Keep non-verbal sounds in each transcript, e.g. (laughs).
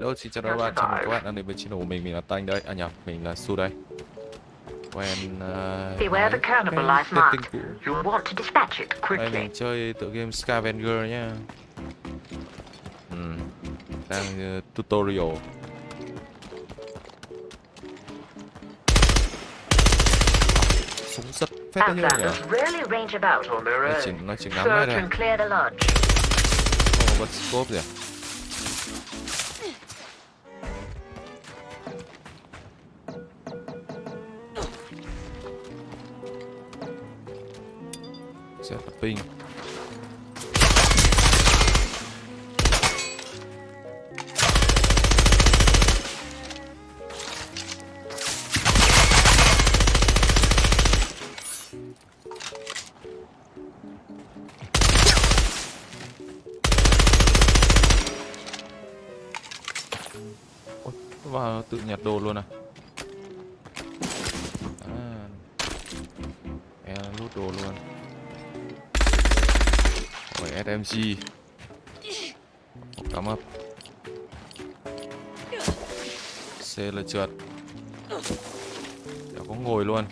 Hello, xin chào các bạn, chào mừng các bạn đang đến với channel của mình, mình là Tanh đây, à nhầm, mình là Su đây. Quen uh, Beware the want to dispatch it Đây mình chơi tựa game Scavenger nhá. Ừm, đang uh, tutorial. Súng rất phết đấy nhỉ Outlanders rarely range about. On their Nó chỉ, own. nó chỉ ngắm lodge. không có scope gì à Set ping. Ôi, nó tự nhặt đồ luôn À? Rồi SMG Một cắm ấp. C là trượt. Đéo có ngồi luôn.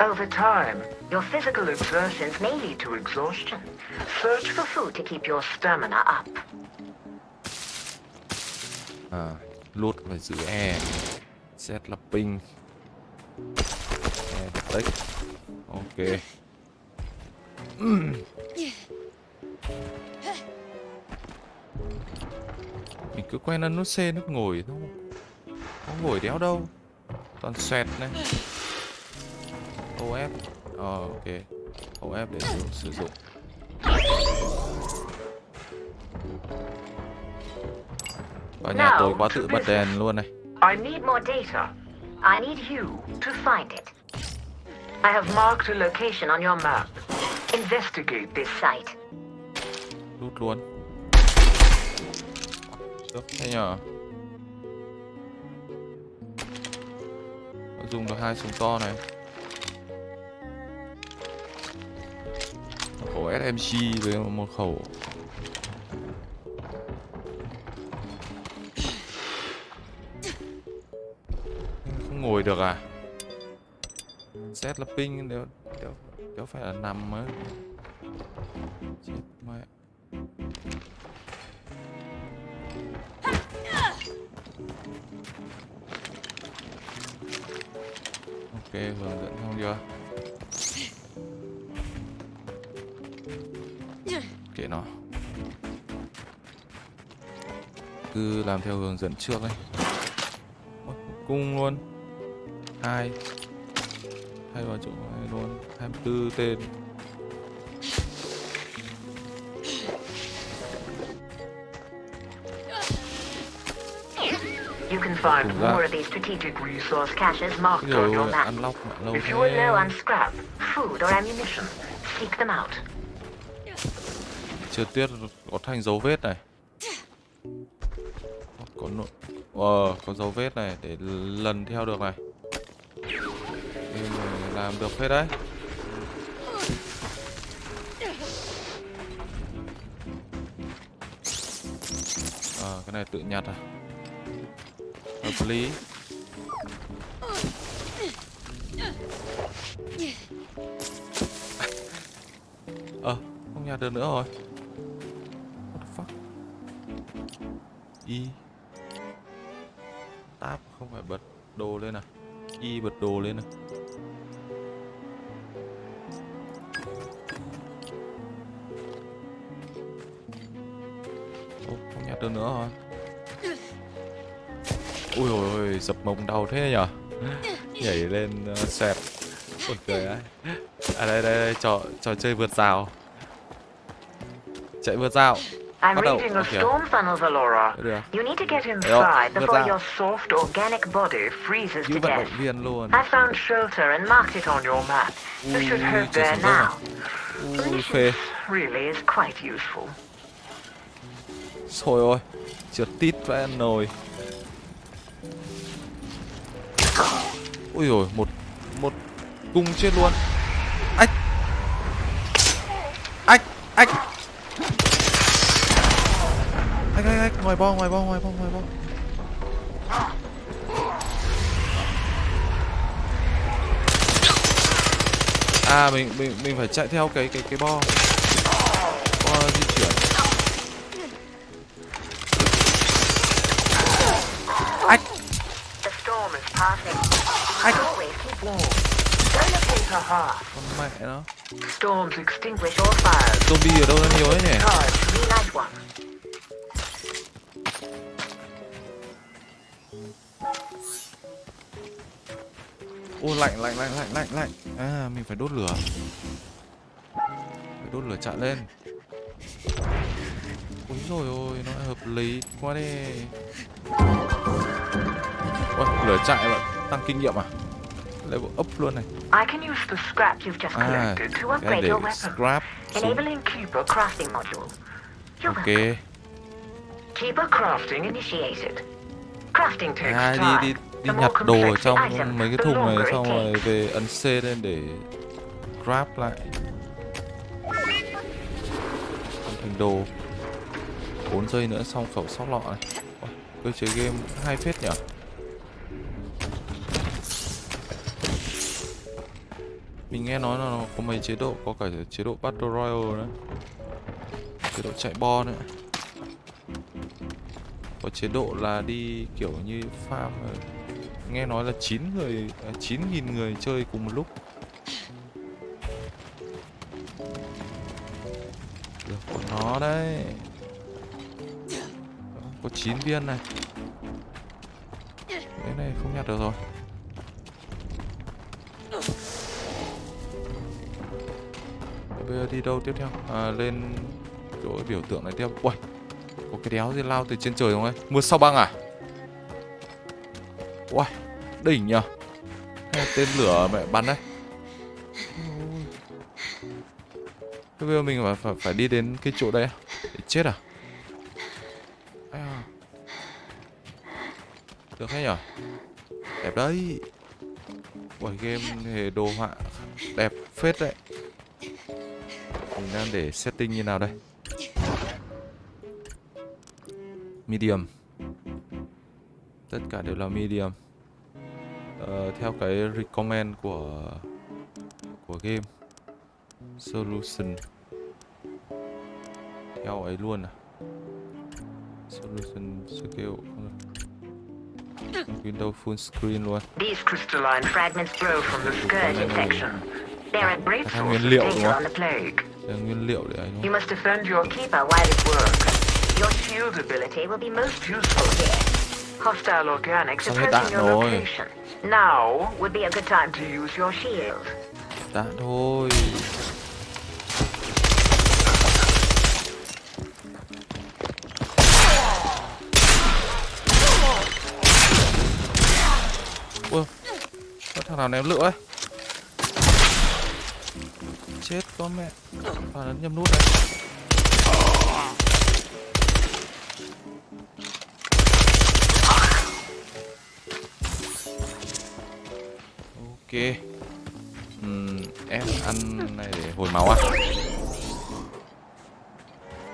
Over time, your physical exertions may lead to exhaustion. Search for food to keep your stamina up. Ờ, à, lút phải giữ E Set là ping E là tích Ok Ừm. Mình cứ quen ăn nút C nút ngồi thôi Không ngồi đéo đâu Toàn xoẹt này OF Ờ ok OF để sử, sử dụng Và nhà tôi quá tự bật đèn luôn này I need more data. I need you to find it. I have marked a location on your map. Investigate this site. Lút luôn Được, thế nhờ Nó dùng được hai súng to này khẩu SMG với một khẩu. Không ngồi được à? Set là ping đều, đều, đều phải là nằm á. Chết mẹ Ok, hướng dẫn xong chưa? Kệ nó. Cứ làm theo hướng dẫn trước ấy. Ôi, Cung luôn. Hai. Hai vào chỗ này luôn. 24 tên. You can find more of these strategic resource caches marked on your map. If you are low on scrap, food, or ammunition, seek them out. Chưa tiết có thành dấu vết này. Có nội Ờ, có dấu vết này để lần theo được này. Nên làm được hết đấy. Ờ, cái này tự nhặt à? Hợp lý. (laughs) Ờ, không nhặt được nữa rồi. Y. Tab không phải bật đồ lên à? Y bật đồ lên à? Ô, không nhặt được nữa rồi. Ui ôi ôi, dập mông đau thế nhở? Nhảy lên ờ, uh, xẹt Ôi cười ơi. À đây đây đây, trò, trò chơi vượt rào. Chạy vượt rào. I'm Bắt đầu, reading a storm funnel, Valora. Được You need to get inside before your soft organic body freezes to death. viên luôn I found shelter and marked it on your map. You should head there now. Phê really is quite useful. Thôi ôi, trượt tít vẽ nồi. Ui rồi một một cung chết luôn. Ách. Ách, ách. Ách ách ách, ngoài bo, ngoài bo, ngoài bo, ngoài bo. À mình mình mình phải chạy theo cái cái cái bo. Bo di chuyển. Ách. Hearth. Con mẹ nó. Zombie ở đâu ra nhiều thế nhỉ? Ô lạnh lạnh lạnh lạnh lạnh lạnh. À mình phải đốt lửa. Phải đốt lửa chạy lên. Ôi rồi ôi, nó hợp lý quá đi. Ôi, lửa chạy bạn tăng kinh nghiệm à? Level up luôn này. I can use the scrap you've just À, collected to cái upgrade để your weapon, scrap enabling Keeper crafting module. You're Ok. Keeper crafting initiated. Crafting takes À time. đi đi More nhặt đồ ở trong mấy cái thùng này xong rồi về ấn C lên để grab lại. Thành đồ. 4 giây nữa xong khẩu sóc lọ này. Ôi, cơ chế game hay phết nhỉ? Mình nghe nói là nó có mấy chế độ, có cả chế độ Battle Royale nữa. Chế độ chạy bo nữa. Có chế độ là đi kiểu như farm ờ, Nghe nói là 9 người, à, 9.000 người chơi cùng một lúc Được của nó đấy Đó, Có 9 viên này Cái này không nhặt được rồi Bây giờ đi đâu tiếp theo? À, lên chỗ biểu tượng này tiếp ui có cái đéo gì lao từ trên trời không ấy? Mưa sao băng à? Uầy, đỉnh nhờ Hay tên lửa mẹ bắn đấy Thế bây giờ mình phải, phải, phải đi đến cái chỗ đây à? Để chết à? À? Được hay nhở? Đẹp đấy Uầy, game hề đồ họa đẹp phết đấy Mình đang để setting như nào đây? Medium Tất cả đều là medium Ờ, Theo cái recommend của của game Solution Theo ấy luôn à Solution scale. Windows full screen luôn These crystalline fragments grow from the scourge infection. They're a great source of đúng data không? on the plague. Nguyên liệu để đúng You must defend your keeper while it works. Your shield ability will be most useful here. Hostile organics approaching your location. Now would be a good time to use your shield. Đã thôi. Ui Có thằng nào ném lửa ấy? Chết con mẹ. Ấn nhầm nút này Ok Ừm, F ăn này để hồi máu à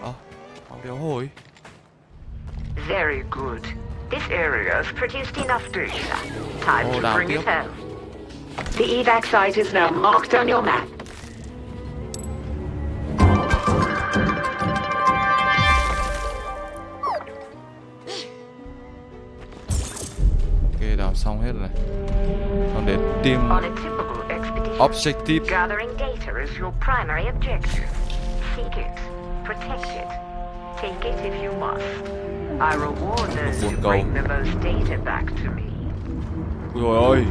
Ơ, máu đéo hồi Very good. This area has produced enough data. Time Oh, to bring it here. home. The evac site is now marked on your map. Back to me. Ui dồi ôi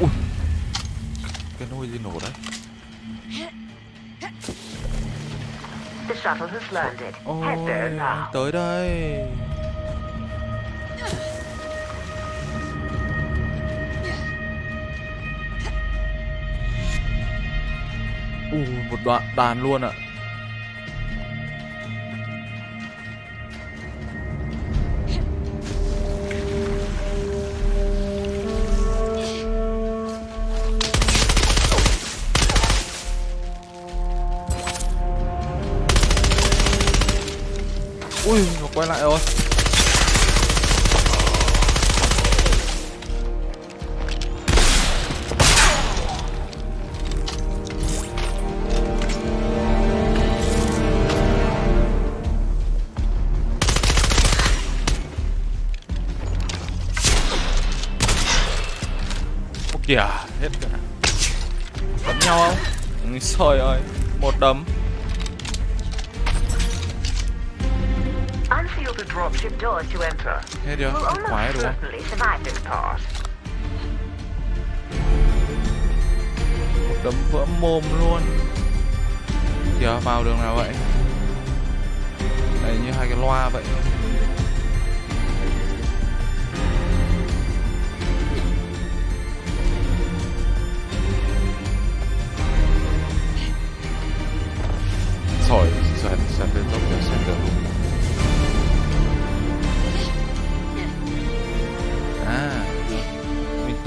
Ui. Cái nôi gì nổ đấy? The shuttle has landed. Ôi Head there now. Tới đây u một đoạn đàn luôn ạ. Ui nó quay lại rồi. Kìa, hết cả Đấm nhau không? Ui, Trời ơi, một đấm Unseal the dropship doors to enter. Hết Cái quái đúng không? Một đấm vỡ mồm luôn Kìa, vào đường nào vậy? Này như hai cái loa vậy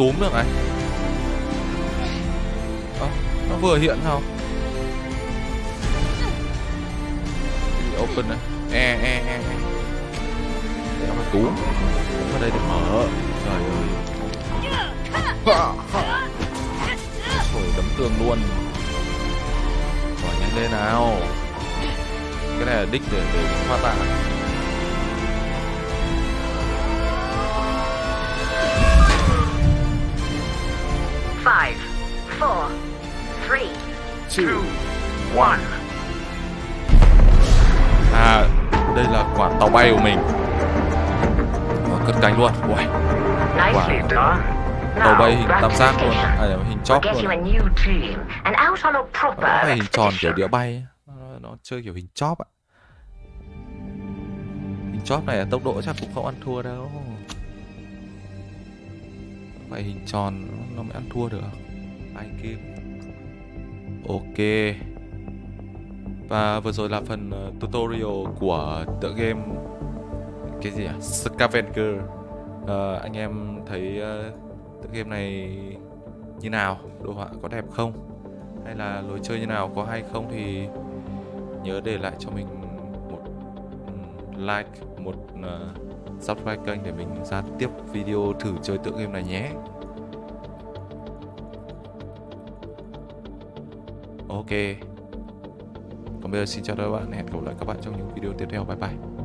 túm được này. À, nó vừa hiện sao? Cái open này? E, e, e, e, Để nó túm. Túm đây để mở. Trời ơi. Rồi đấm tường luôn. Bỏ nhanh lên nào. Cái này là đích để, để hoa tạ Five, four, three, Two, one. À, đây là quả tàu bay của mình. Ờ, Cất cánh luôn. Ui, Nicely done. tàu bay hình tam giác luôn. À, hình chóp luôn. Nó phải hình tròn kiểu đĩa bay nó, nó chơi kiểu hình chóp ạ. Hình chóp này tốc độ chắc cũng không ăn thua đâu phải hình tròn nó- mới ăn thua được à? Ai kim Ok Và vừa rồi là phần ờ, tutorial của tựa game Cái gì à? Scavenger à, Anh em thấy ờ, tựa game này như nào? Đồ họa có đẹp không? hay là lối chơi như nào có hay không thì nhớ để lại cho mình một ừ, like một uh, subscribe kênh để mình ra tiếp video thử chơi tựa game này nhé. Ok. Còn bây giờ xin chào các bạn, hẹn gặp lại các bạn trong những video tiếp theo. Bye bye.